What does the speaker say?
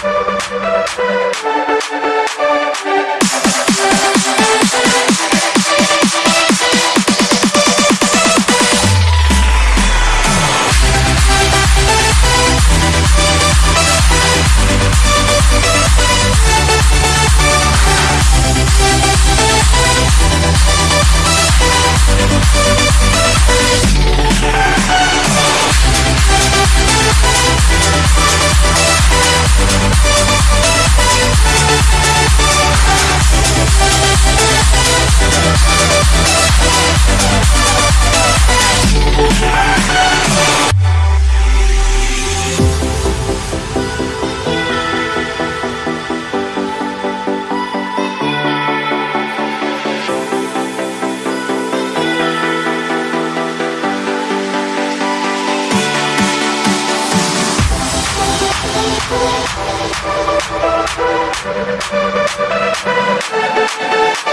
We'll be. We'll be right back.